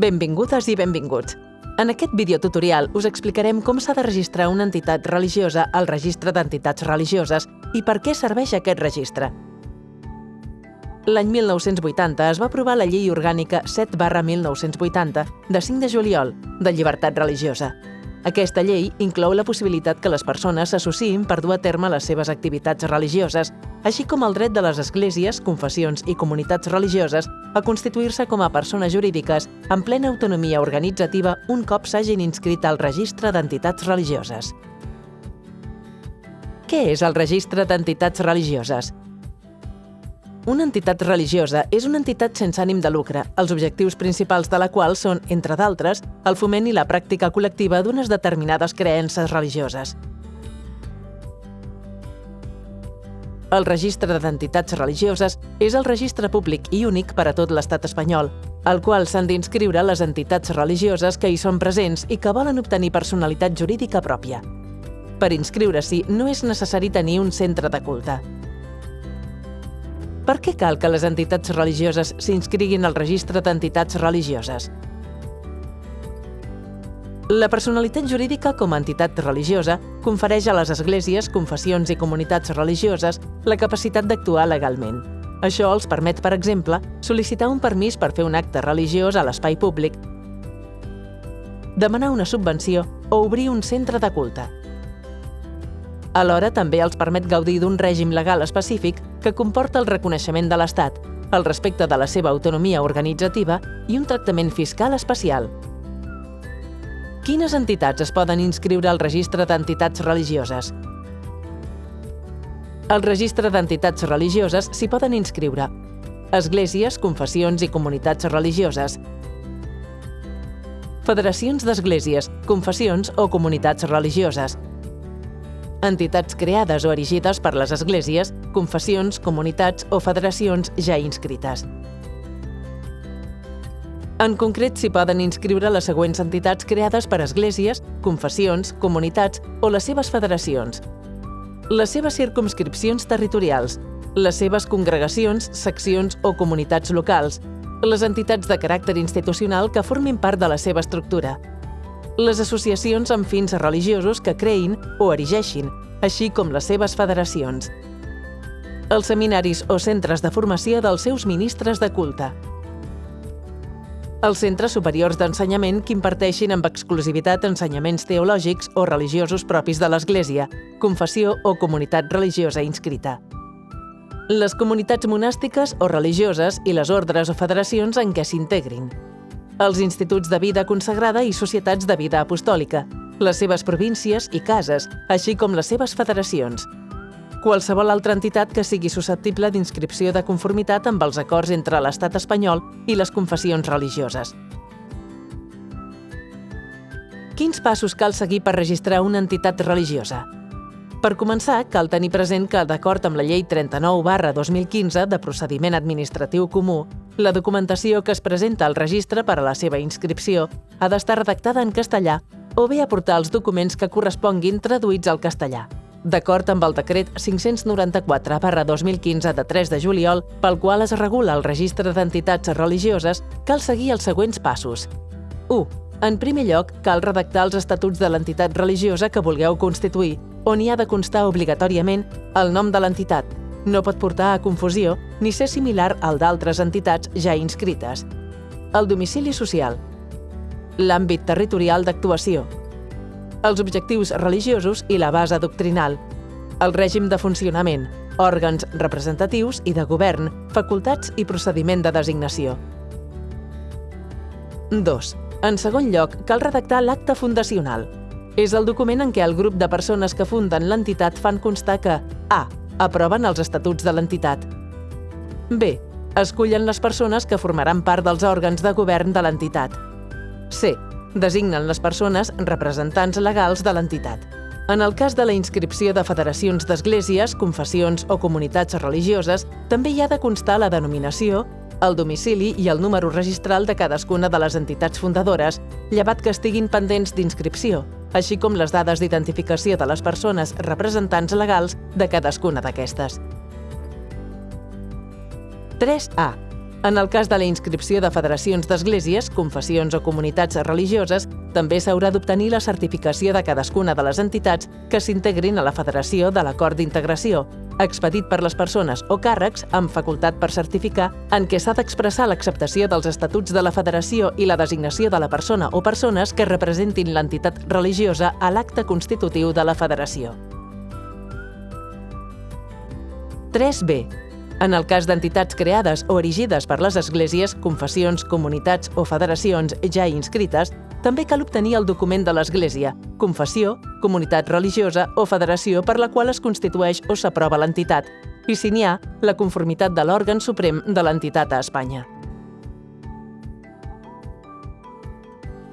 Benvingudes i benvinguts. En aquest videotutorial us explicarem com s'ha de registrar una entitat religiosa al registre d'entitats religioses i per què serveix aquest registre. L'any 1980 es va aprovar la Llei Orgànica 7 barra 1980 de 5 de juliol de llibertat religiosa. Aquesta llei inclou la possibilitat que les persones s'associïn per dur a terme les seves activitats religioses, així com el dret de les esglésies, confessions i comunitats religioses a constituir-se com a persones jurídiques amb plena autonomia organitzativa un cop s'hagin inscrit al registre d'entitats religioses. Què és el registre d'entitats religioses? Una entitat religiosa és una entitat sense ànim de lucre, els objectius principals de la qual són, entre d'altres, el foment i la pràctica col·lectiva d'unes determinades creences religioses. El registre d'entitats religioses és el registre públic i únic per a tot l'estat espanyol, al qual s'han d'inscriure les entitats religioses que hi són presents i que volen obtenir personalitat jurídica pròpia. Per inscriure-s'hi no és necessari tenir un centre de culte. Per què cal que les entitats religioses s'inscriguin al registre d'entitats religioses? La personalitat jurídica com a entitat religiosa confereix a les esglésies, confessions i comunitats religioses la capacitat d'actuar legalment. Això els permet, per exemple, sol·licitar un permís per fer un acte religiós a l'espai públic, demanar una subvenció o obrir un centre de culte. Alhora també els permet gaudir d'un règim legal específic que comporta el reconeixement de l'Estat, el respecte de la seva autonomia organitzativa i un tractament fiscal especial. Quines entitats es poden inscriure al registre d'entitats religioses? Al registre d'entitats religioses s'hi poden inscriure esglésies, confessions i comunitats religioses, federacions d'esglésies, confessions o comunitats religioses, entitats creades o erigides per les esglésies, confessions, comunitats o federacions ja inscrites. En concret, s'hi poden inscriure les següents entitats creades per esglésies, confessions, comunitats o les seves federacions, les seves circumscripcions territorials, les seves congregacions, seccions o comunitats locals, les entitats de caràcter institucional que formin part de la seva estructura, les associacions amb fins religiosos que creïn o erigeixin, així com les seves federacions, els seminaris o centres de formació dels seus ministres de culte, els centres superiors d'ensenyament que imparteixin amb exclusivitat ensenyaments teològics o religiosos propis de l'Església, confessió o comunitat religiosa inscrita. Les comunitats monàstiques o religioses i les ordres o federacions en què s'integrin els instituts de vida consagrada i societats de vida apostòlica, les seves províncies i cases, així com les seves federacions. Qualsevol altra entitat que sigui susceptible d'inscripció de conformitat amb els acords entre l'estat espanyol i les confessions religioses. Quins passos cal seguir per registrar una entitat religiosa? Per començar, cal tenir present que, d'acord amb la Llei 39 barra 2015 de procediment administratiu comú, la documentació que es presenta al registre per a la seva inscripció ha d'estar redactada en castellà o bé aportar els documents que corresponguin traduïts al castellà. D'acord amb el decret 594 barra 2015 de 3 de juliol, pel qual es regula el registre d'entitats religioses, cal seguir els següents passos. 1. En primer lloc, cal redactar els estatuts de l'entitat religiosa que vulgueu constituir on hi ha de constar obligatòriament el nom de l'entitat. No pot portar a confusió ni ser similar al d'altres entitats ja inscrites. El domicili social. L'àmbit territorial d'actuació. Els objectius religiosos i la base doctrinal. El règim de funcionament, òrgans representatius i de govern, facultats i procediment de designació. 2. En segon lloc, cal redactar l'acte fundacional, és el document en què el grup de persones que funden l'entitat fan constar que A. Aproven els estatuts de l'entitat. B. Escullen les persones que formaran part dels òrgans de govern de l'entitat. C. Designen les persones representants legals de l'entitat. En el cas de la inscripció de federacions d'esglésies, confessions o comunitats religioses, també hi ha de constar la denominació, el domicili i el número registral de cadascuna de les entitats fundadores, llevat que estiguin pendents d'inscripció, així com les dades d'identificació de les persones representants legals de cadascuna d'aquestes. 3A. En el cas de la inscripció de federacions d'esglésies, confessions o comunitats religioses, també s'haurà d'obtenir la certificació de cadascuna de les entitats que s'integrin a la federació de l'acord d'integració, expedit per les persones o càrrecs amb facultat per certificar en què s'ha d'expressar l'acceptació dels estatuts de la federació i la designació de la persona o persones que representin l'entitat religiosa a l'acte constitutiu de la federació. 3b. En el cas d'entitats creades o erigides per les esglésies, confessions, comunitats o federacions ja inscrites, també cal obtenir el document de l'Església, confessió, comunitat religiosa o federació per la qual es constitueix o s'aprova l'entitat, i si n'hi ha, la conformitat de l'òrgan suprem de l'entitat a Espanya.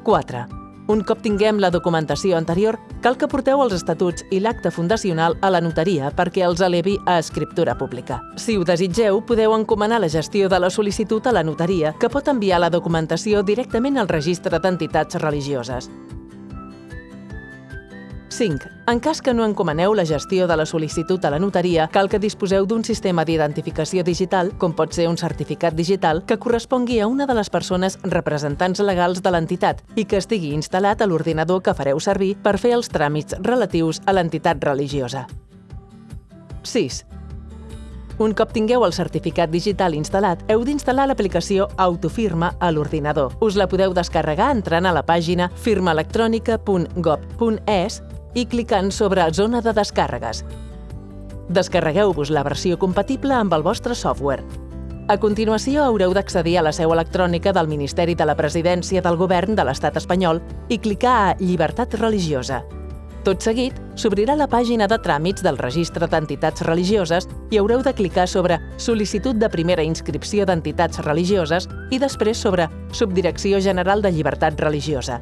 4. Un cop tinguem la documentació anterior, cal que porteu els estatuts i l'acte fundacional a la notaria perquè els elevi a escriptura pública. Si ho desitgeu, podeu encomanar la gestió de la sol·licitud a la notaria, que pot enviar la documentació directament al registre d'entitats religioses. 5. En cas que no encomaneu la gestió de la sol·licitud a la notaria, cal que disposeu d'un sistema d'identificació digital, com pot ser un certificat digital, que correspongui a una de les persones representants legals de l'entitat i que estigui instal·lat a l'ordinador que fareu servir per fer els tràmits relatius a l'entitat religiosa. 6. Un cop tingueu el certificat digital instal·lat, heu d'instal·lar l'aplicació Autofirma a l'ordinador. Us la podeu descarregar entrant a la pàgina firmaelectrònica.gov.es i clicant sobre Zona de descàrregues. Descarregueu-vos la versió compatible amb el vostre software. A continuació, haureu d'accedir a la seu electrònica del Ministeri de la Presidència del Govern de l'Estat espanyol i clicar a Llibertat religiosa. Tot seguit, s'obrirà la pàgina de tràmits del Registre d'Entitats Religioses i haureu de clicar sobre Sol·licitud de primera inscripció d'entitats religioses i després sobre Subdirecció General de Llibertat Religiosa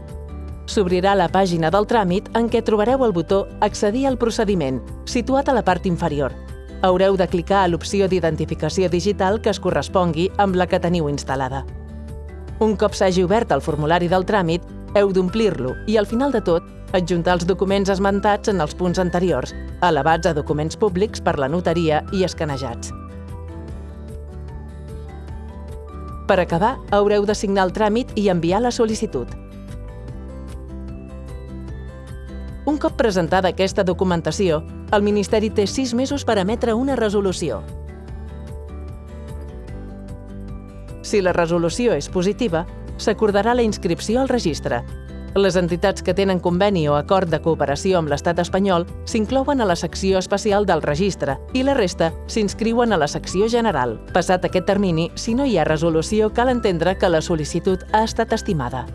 s'obrirà la pàgina del tràmit en què trobareu el botó Accedir al procediment, situat a la part inferior. Haureu de clicar a l'opció d'identificació digital que es correspongui amb la que teniu instal·lada. Un cop s'hagi obert el formulari del tràmit, heu d'omplir-lo i, al final de tot, adjuntar els documents esmentats en els punts anteriors, elevats a documents públics per la notaria i escanejats. Per acabar, haureu de signar el tràmit i enviar la sol·licitud. Un cop presentada aquesta documentació, el Ministeri té sis mesos per emetre una resolució. Si la resolució és positiva, s'acordarà la inscripció al registre. Les entitats que tenen conveni o acord de cooperació amb l'Estat espanyol s'inclouen a la secció especial del registre i la resta s'inscriuen a la secció general. Passat aquest termini, si no hi ha resolució, cal entendre que la sol·licitud ha estat estimada.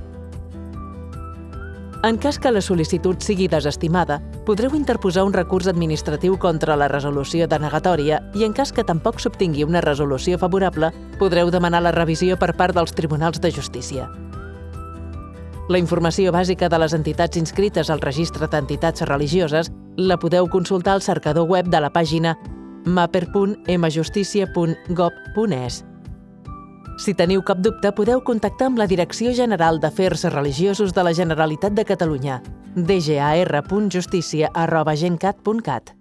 En cas que la sol·licitud sigui desestimada, podreu interposar un recurs administratiu contra la resolució denegatòria i en cas que tampoc s'obtingui una resolució favorable, podreu demanar la revisió per part dels tribunals de justícia. La informació bàsica de les entitats inscrites al registre d'entitats religioses la podeu consultar al cercador web de la pàgina maper.mjusticia.gov.es. Si teniu cap dubte, podeu contactar amb la Direcció General d'Afers Religiosos de la Generalitat de Catalunya, dgar.justícia.gencat.cat.